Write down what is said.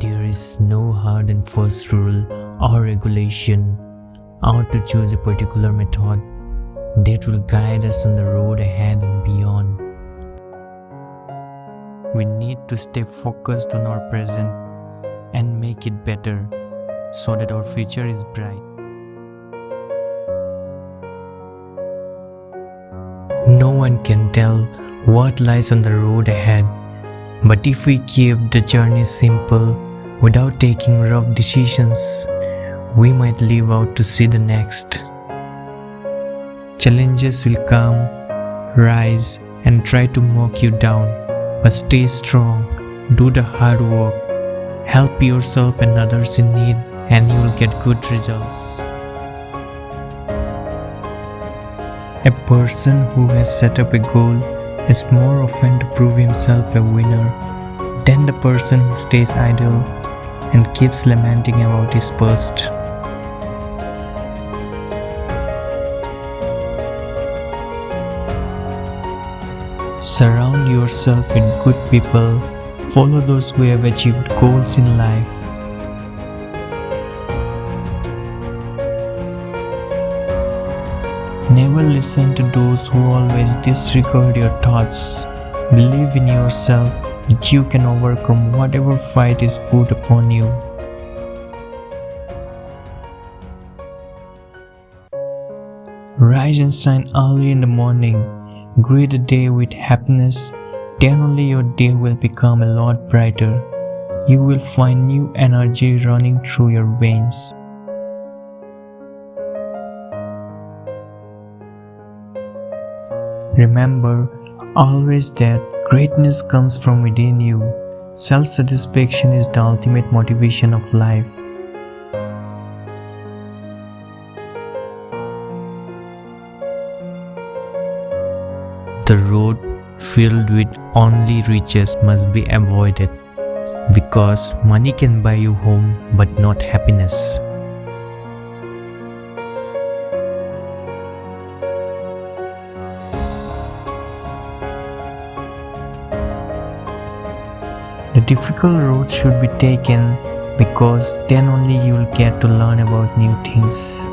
There is no hard and fast rule or regulation how to choose a particular method that will guide us on the road ahead and beyond. We need to stay focused on our present and make it better so that our future is bright. No one can tell what lies on the road ahead, but if we keep the journey simple without taking rough decisions, we might live out to see the next. Challenges will come, rise, and try to mock you down, but stay strong, do the hard work, help yourself and others in need, and you will get good results. A person who has set up a goal is more often to prove himself a winner than the person who stays idle and keeps lamenting about his past. Surround yourself with good people, follow those who have achieved goals in life. Never listen to those who always disregard your thoughts. Believe in yourself that you can overcome whatever fight is put upon you. Rise and shine early in the morning. Greet the day with happiness. Then only your day will become a lot brighter. You will find new energy running through your veins. Remember always that greatness comes from within you. Self satisfaction is the ultimate motivation of life. The road filled with only riches must be avoided because money can buy you home but not happiness. The difficult road should be taken because then only you will get to learn about new things.